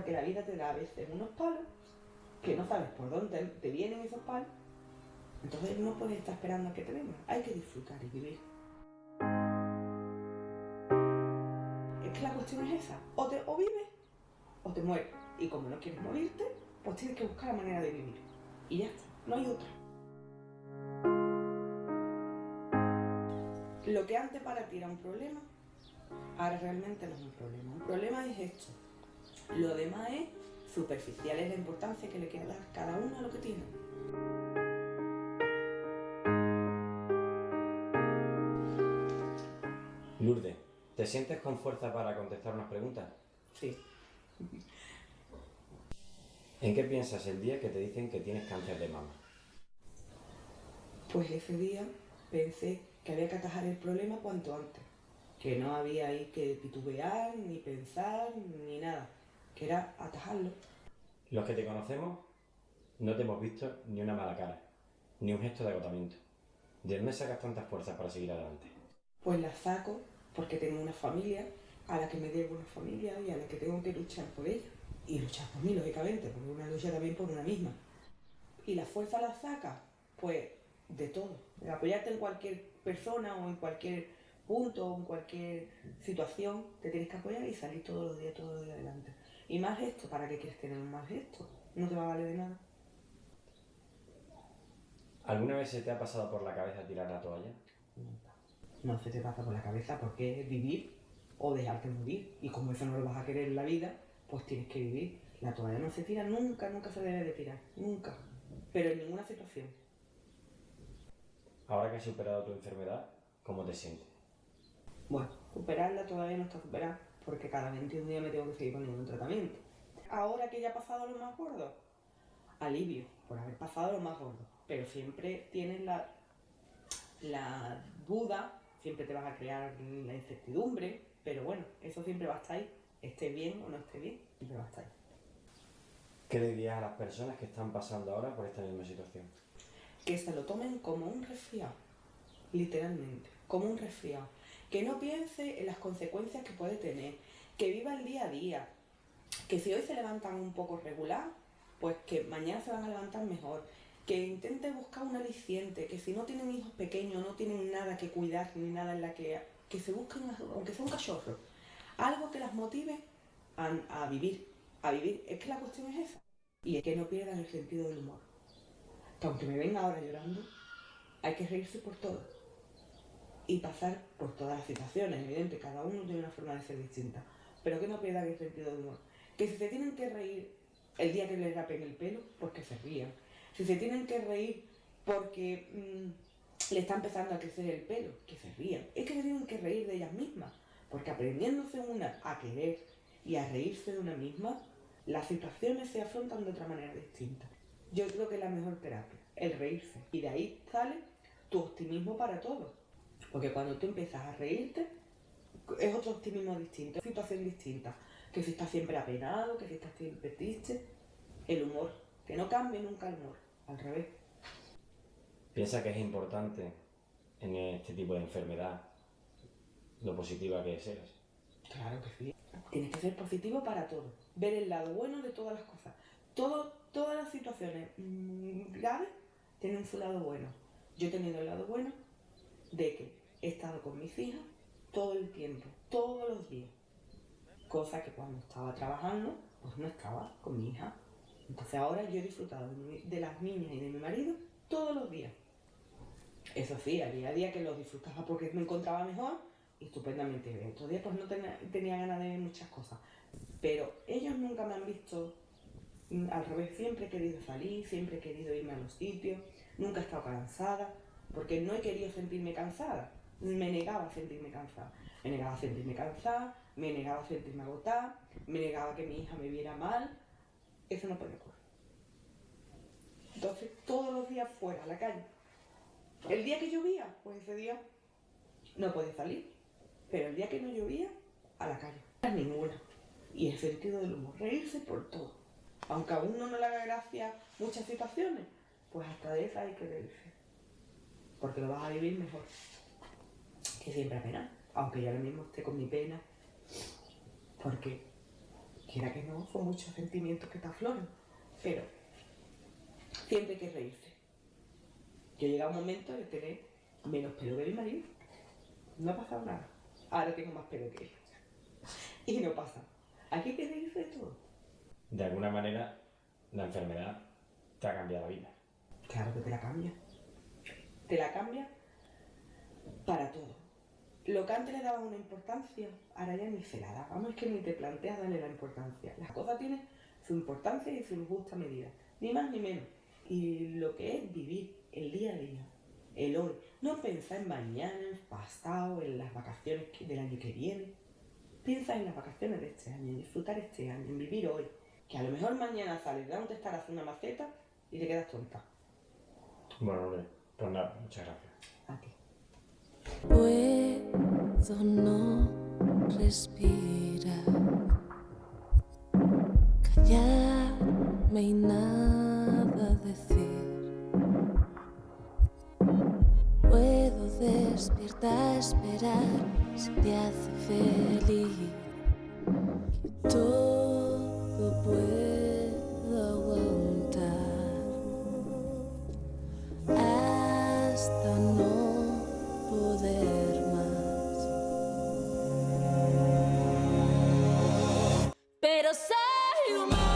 Porque la vida te da a veces unos palos que no sabes por dónde te vienen esos palos. Entonces no puedes estar esperando a que te vengan. Hay que disfrutar y vivir. Es que la cuestión es esa. O, te, o vives o te mueres. Y como no quieres morirte, pues tienes que buscar la manera de vivir. Y ya está. No hay otra. Lo que antes para ti era un problema, ahora realmente no es un problema. Un problema es esto. Lo demás es superficial, es la importancia que le quiere dar cada uno a lo que tiene. Lourdes, ¿te sientes con fuerza para contestar unas preguntas? Sí. ¿En qué piensas el día que te dicen que tienes cáncer de mama? Pues ese día pensé que había que atajar el problema cuanto antes. Que no había ahí que titubear, ni pensar, ni nada. Que era atajarlo. Los que te conocemos no te hemos visto ni una mala cara, ni un gesto de agotamiento. ¿De dónde sacas tantas fuerzas para seguir adelante? Pues las saco porque tengo una familia a la que me debo una familia y a la que tengo que luchar por ella. Y luchar por mí, lógicamente, porque una lucha también por una misma. ¿Y la fuerza la saca? Pues de todo. De apoyarte en cualquier persona o en cualquier punto o en cualquier situación, te tienes que apoyar y salir todos los días, todos los días adelante. Y más gesto, ¿para qué quieres tener más gesto? No te va a valer de nada. ¿Alguna vez se te ha pasado por la cabeza tirar la toalla? No se te pasa por la cabeza porque es vivir o dejarte morir. Y como eso no lo vas a querer en la vida, pues tienes que vivir. La toalla no se tira nunca, nunca se debe de tirar. Nunca. Pero en ninguna situación. Ahora que has superado tu enfermedad, ¿cómo te sientes? Bueno, superarla todavía no está superada porque cada 21 días me tengo que seguir poniendo un tratamiento. Ahora que ya he pasado lo más gordo, alivio por haber pasado lo más gordo. Pero siempre tienes la, la duda, siempre te vas a crear la incertidumbre, pero bueno, eso siempre va a estar ahí, esté bien o no esté bien, siempre va a estar ahí. ¿Qué le dirías a las personas que están pasando ahora por esta misma situación? que se lo tomen como un resfriado, literalmente, como un resfriado. Que no piense en las consecuencias que puede tener, que viva el día a día, que si hoy se levantan un poco regular, pues que mañana se van a levantar mejor, que intente buscar un aliciente, que si no tienen hijos pequeños, no tienen nada que cuidar ni nada en la que, que se busquen, aunque sea un cachorro, algo que las motive a, a vivir, a vivir. Es que la cuestión es esa. Y es que no pierdan el sentido del humor que aunque me venga ahora llorando, hay que reírse por todo. Y pasar por todas las situaciones, evidente, cada uno tiene una forma de ser distinta. Pero que no pierdan el sentido de humor. Que si se tienen que reír el día que les rapen el pelo, pues que se rían. Si se tienen que reír porque mm, le está empezando a crecer el pelo, que se rían. Es que se tienen que reír de ellas mismas. Porque aprendiéndose una a querer y a reírse de una misma, las situaciones se afrontan de otra manera distinta. Yo creo que es la mejor terapia, el reírse. Y de ahí sale tu optimismo para todo. Porque cuando tú empiezas a reírte, es otro optimismo distinto, situación distinta. Que si estás siempre apenado, que si estás siempre triste. El humor, que no cambie nunca el humor, al revés. ¿Piensa que es importante en este tipo de enfermedad lo positiva que seas? Claro que sí. Tienes que ser positivo para todo. Ver el lado bueno de todas las cosas. Todo, todas las situaciones mm, graves tienen su lado bueno. Yo he tenido el lado bueno de que he estado con mis hijas todo el tiempo, todos los días. Cosa que cuando estaba trabajando, pues no estaba con mi hija. Entonces ahora yo he disfrutado de, las niñas y de mi marido todos los días. Eso sí, había días que los disfrutaba porque me encontraba mejor estupendamente bien. Otros días pues no tenía, tenía ganas de ver muchas cosas. Pero ellos nunca me han visto Mm, al revés, siempre he querido salir, siempre he querido irme a los sitios, nunca he estado cansada, porque no he querido sentirme cansada, me negaba a sentirme cansada. Me negaba a sentirme cansada, me negaba a sentirme agotada, me negaba que mi hija me viera mal. Eso no puede ocurrir. Entonces, todos los días fuera, a la calle. El día que llovía, pues ese día no puede salir. Pero el día que no llovía, a la calle. Ninguna. Y el sentido del humor, reírse por todo aunque a uno no le haga gracia muchas situaciones, pues hasta de esa hay que reírse. Porque lo vas a vivir mejor. Que siempre a pena. Aunque yo ahora mismo esté con mi pena. Porque quiera que no, son muchos sentimientos que te afloran, pero siempre hay que reírse. Yo llegado a un momento de tener menos pelo que mi marido. No ha pasado nada. Ahora tengo más pelo que él. Y no pasa. Aquí hay que reírse de todo. De alguna manera, la enfermedad te ha cambiado la vida. Claro que te la cambia. Te la cambia para todo. Lo que antes le daba una importancia, ahora ya ni se la da. Vamos, es que ni te planteas darle la importancia. Las cosas tienen su importancia y su justa medida. Ni más ni menos. Y lo que es vivir el día a día, el hoy. No pensar en mañana, en pasado, en las vacaciones del año que viene. Piensa en las vacaciones de este año, en disfrutar este año, en vivir hoy. Que a lo mejor mañana sales de donde estarás una maceta y te quedas tonta. Bueno, hombre, pues nada, muchas gracias. A ti. Puedo no respirar, callarme y nada decir. Puedo despierta esperar si te hace feliz. eu sei, mas...